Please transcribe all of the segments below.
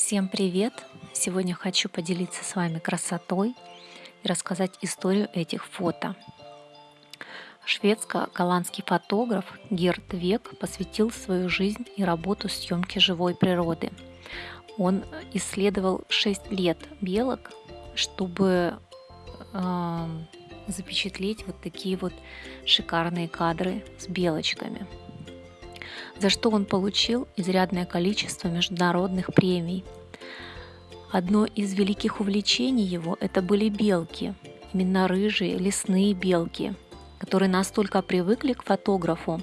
Всем привет! Сегодня хочу поделиться с вами красотой и рассказать историю этих фото. Шведско-голландский фотограф Герт Век посвятил свою жизнь и работу съемке живой природы. Он исследовал 6 лет белок, чтобы э, запечатлеть вот такие вот шикарные кадры с белочками – за что он получил изрядное количество международных премий. Одно из великих увлечений его – это были белки, именно рыжие лесные белки, которые настолько привыкли к фотографу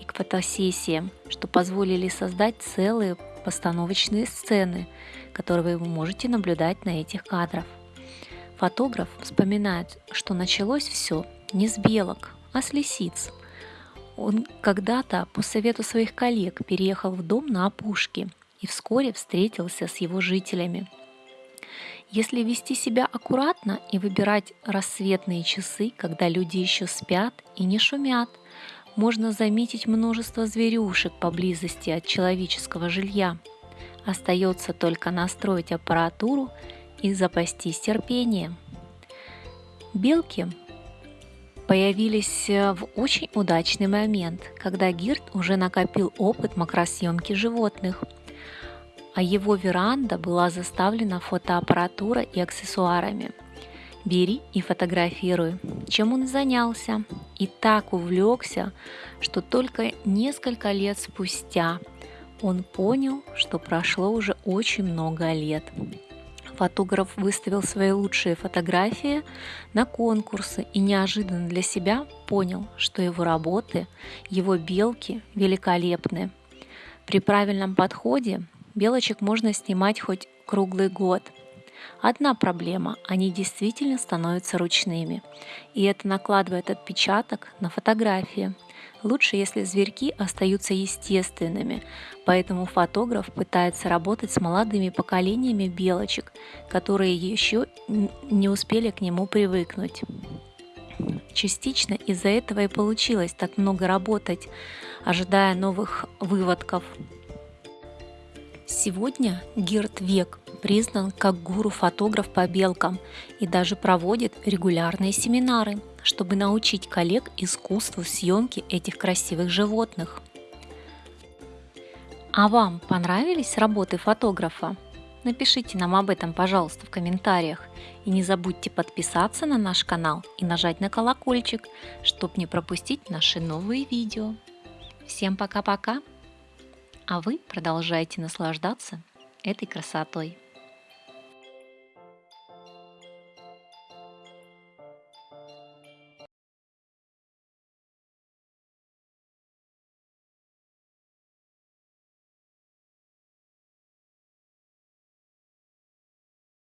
и к фотосессиям, что позволили создать целые постановочные сцены, которые вы можете наблюдать на этих кадрах. Фотограф вспоминает, что началось все не с белок, а с лисиц – он когда-то по совету своих коллег переехал в дом на опушке и вскоре встретился с его жителями. Если вести себя аккуратно и выбирать рассветные часы, когда люди еще спят и не шумят, можно заметить множество зверюшек поблизости от человеческого жилья. Остается только настроить аппаратуру и запастись терпением. Белки появились э, в очень удачный момент, когда Гирт уже накопил опыт макросъемки животных, а его веранда была заставлена фотоаппаратурой и аксессуарами. Бери и фотографируй, чем он занялся, и так увлекся, что только несколько лет спустя он понял, что прошло уже очень много лет. Фотограф выставил свои лучшие фотографии на конкурсы и неожиданно для себя понял, что его работы, его белки великолепны. При правильном подходе белочек можно снимать хоть круглый год. Одна проблема – они действительно становятся ручными, и это накладывает отпечаток на фотографии – Лучше, если зверьки остаются естественными, поэтому фотограф пытается работать с молодыми поколениями белочек, которые еще не успели к нему привыкнуть. Частично из-за этого и получилось так много работать, ожидая новых выводков. Сегодня Герт Век признан как гуру-фотограф по белкам и даже проводит регулярные семинары – чтобы научить коллег искусству съемки этих красивых животных. А вам понравились работы фотографа? Напишите нам об этом, пожалуйста, в комментариях. И не забудьте подписаться на наш канал и нажать на колокольчик, чтобы не пропустить наши новые видео. Всем пока-пока! А вы продолжайте наслаждаться этой красотой.